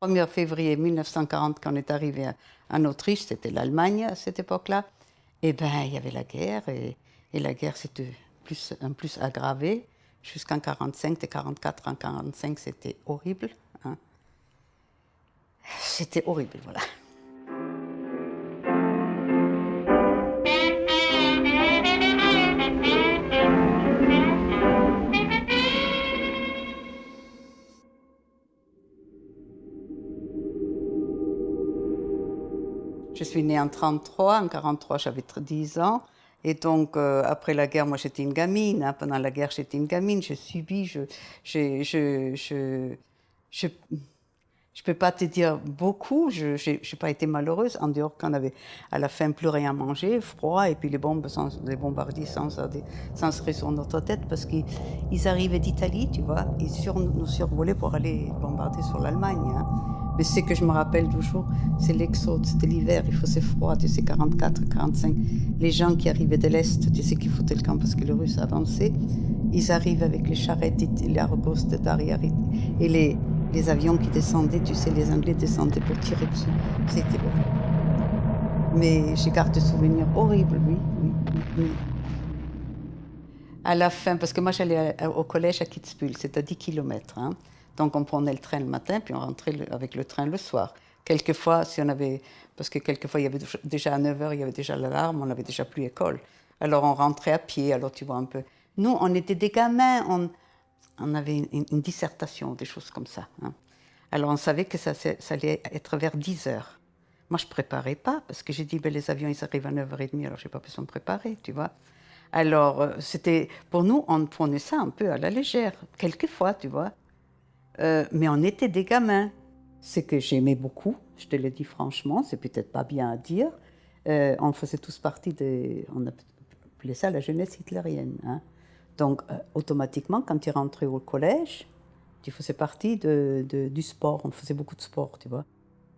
1er février 1940, quand on est arrivé en Autriche, c'était l'Allemagne à cette époque-là, et ben il y avait la guerre, et, et la guerre s'était plus, en plus aggravée jusqu'en 1945, de 1944 en 1945, c'était horrible. Hein. C'était horrible, voilà. Suis née en 33, en 43 j'avais 10 ans. Et donc, euh, après la guerre, moi j'étais une gamine. Hein. Pendant la guerre, j'étais une gamine. J'ai subi, je je, je, je, je, je peux pas te dire beaucoup. Je n'ai pas été malheureuse, en dehors qu'on avait à la fin plus rien à manger, froid, et puis les bombes, les bombardiers sans, sans se sur notre tête, parce qu'ils arrivaient d'Italie, tu vois, ils sur, nous survolaient pour aller bombarder sur l'Allemagne. Hein. Mais ce que je me rappelle toujours, c'est l'exode, c'était l'hiver, il faisait froid, tu sais, 44, 45. Les gens qui arrivaient de l'Est, tu sais, qui foutaient le camp parce que les Russes avançaient, ils arrivent avec les charrettes, les argos d'arrière et les, avions qui descendaient, tu sais, les Anglais descendaient pour tirer dessus. C'était horrible. Mais j'ai gardé souvenirs horribles, oui, oui, oui. À la fin, parce que moi j'allais au collège à Kitzbühel, c'était à 10 km. Hein. Donc on prenait le train le matin, puis on rentrait avec le train le soir. Quelquefois, si on avait, parce que quelquefois il y avait déjà à 9h, il y avait déjà l'alarme, on n'avait déjà plus école. Alors on rentrait à pied, alors tu vois un peu. Nous, on était des gamins, on, avait une, dissertation, des choses comme ça. Hein. Alors on savait que ça, ça, allait être vers 10h. Moi, je ne préparais pas, parce que j'ai dit, ben, les avions, ils arrivent à 9h30, alors je n'ai pas besoin de préparer, tu vois. Alors, euh, c'était, pour nous, on prenait ça un peu à la légère, quelquefois, tu vois. Euh, mais on était des gamins. Ce que j'aimais beaucoup, je te le dis franchement, c'est peut-être pas bien à dire. Euh, on faisait tous partie de. On appelait ça la jeunesse hitlérienne. Hein. Donc, euh, automatiquement, quand tu rentrais au collège, tu faisais partie du sport. On faisait beaucoup de sport, tu vois.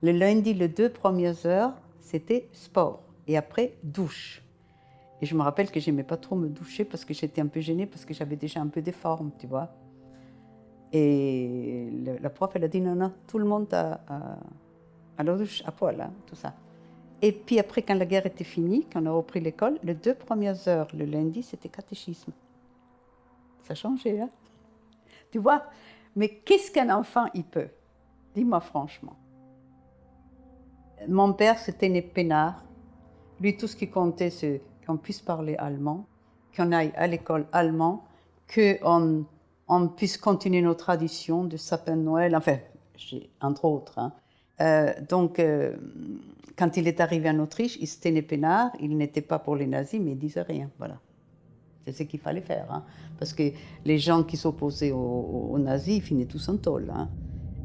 Le lundi, les deux premières heures, c'était sport. Et après, douche. Et je me rappelle que j'aimais pas trop me doucher parce que j'étais un peu gênée, parce que j'avais déjà un peu des formes, tu vois. Et la prof, elle a dit non, non, tout le monde a, à la douche, à poil, hein, tout ça. Et puis après, quand la guerre était finie, quand on a repris l'école, les deux premières heures, le lundi, c'était catéchisme. Ça a changé, hein Tu vois Mais qu'est-ce qu'un enfant, il peut? Dis-moi franchement. Mon père, c'était né peinard. Lui, tout ce qui comptait, c'est qu'on puisse parler allemand, qu'on aille à l'école allemand, qu'on on puisse continuer nos traditions de sapin de Noël, enfin, entre autres. Hein. Euh, donc, euh, quand il est arrivé en Autriche, il se tenait peinard, il n'était pas pour les nazis, mais il disait rien, voilà. C'est ce qu'il fallait faire, hein. parce que les gens qui s'opposaient aux, nazis, ils finaient tous en tôle. Hein.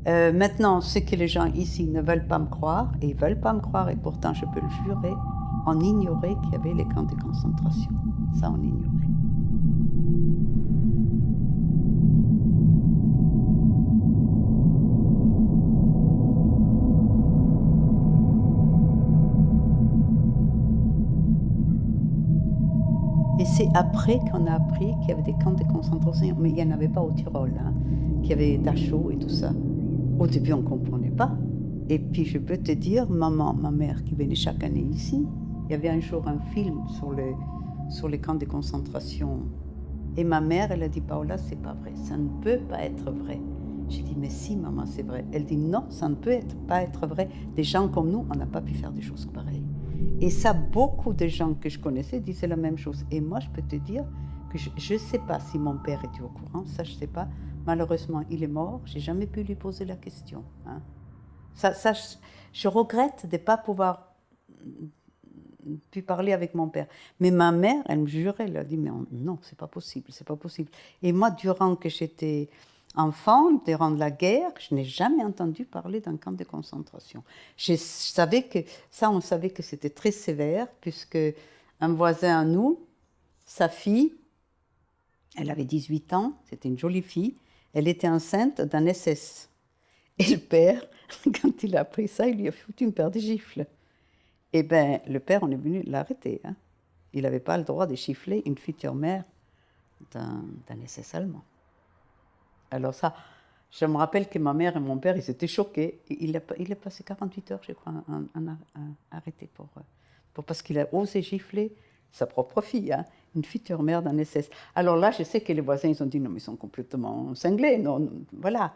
Euh, maintenant, ce que les gens ici ne veulent pas me croire, et ils veulent pas me croire, et pourtant je peux le jurer, on ignorait qu'il y avait les camps de concentration. Ça, on ignorait. C'est après qu'on a appris qu'il y avait des camps de concentration, mais il n'y en avait pas au Tyrol, hein, qu'il y avait Dachau et tout ça. Au début, on ne comprenait pas. Et puis, je peux te dire, maman, ma mère qui venait chaque année ici, il y avait un jour un film sur les, camps de concentration. Et ma mère, elle a dit, Paola, c'est pas vrai, ça ne peut pas être vrai. J'ai dit, mais si, maman, c'est vrai. Elle dit, non, ça ne peut pas être vrai. Des gens comme nous, on n'a pas pu faire des choses pareilles. Et ça, beaucoup de gens que je connaissais disaient la même chose. Et moi, je peux te dire que je ne sais pas si mon père était au courant, ça, je ne sais pas. Malheureusement, il est mort, j'ai jamais pu lui poser la question. Hein. Ça, je, regrette de ne pas pouvoir pu parler avec mon père. Mais ma mère, elle me jurait, elle a dit, mais non, c'est pas possible, c'est pas possible. Et moi, durant que j'étais enfant, durant la guerre, je n'ai jamais entendu parler d'un camp de concentration. Je savais que, ça, on savait que c'était très sévère, puisque un voisin à nous, sa fille, elle avait 18 ans, c'était une jolie fille, elle était enceinte d'un SS. Et le père, quand il a appris ça, il lui a foutu une paire de gifles. Eh bien, le père, on est venu l'arrêter. Hein. Il n'avait pas le droit de gifler une future mère d'un SS allemand. Alors ça, Je me rappelle que ma mère et mon père, ils étaient choqués. Il a, il a passé 48 heures, je crois, en, arrêté pour, pour, parce qu'il a osé gifler sa propre fille, hein, une future mère d'un SS. Alors là, je sais que les voisins, ils ont dit non, mais ils sont complètement cinglés, non, voilà.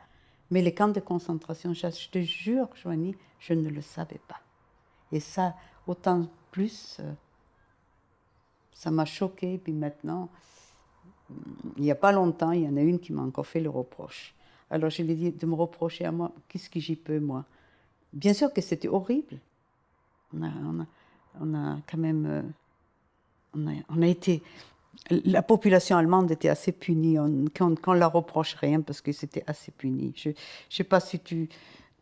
Mais les camps de concentration, je te jure, Joanie, je ne le savais pas. Et ça, autant plus, euh, ça m'a choqué. Puis maintenant, il n'y a pas longtemps, il y en a une qui m'a encore fait le reproche. Alors je lui ai dit de me reprocher à moi, qu'est-ce que j'y peux, moi? Bien sûr que c'était horrible. On a, on, a, quand même. Euh, on, a, on a, été. La population allemande était assez punie. On, qu'on ne la reproche rien parce que c'était assez puni. Je ne sais pas si tu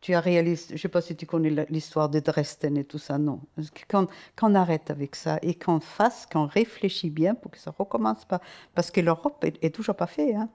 tu as réalisé, je ne sais pas si tu connais l'histoire de Dresden et tout ça, non. Qu'on arrête avec ça et qu'on fasse, qu'on réfléchisse bien pour que ça recommence pas. Parce que l'Europe est, toujours pas fait. Hein.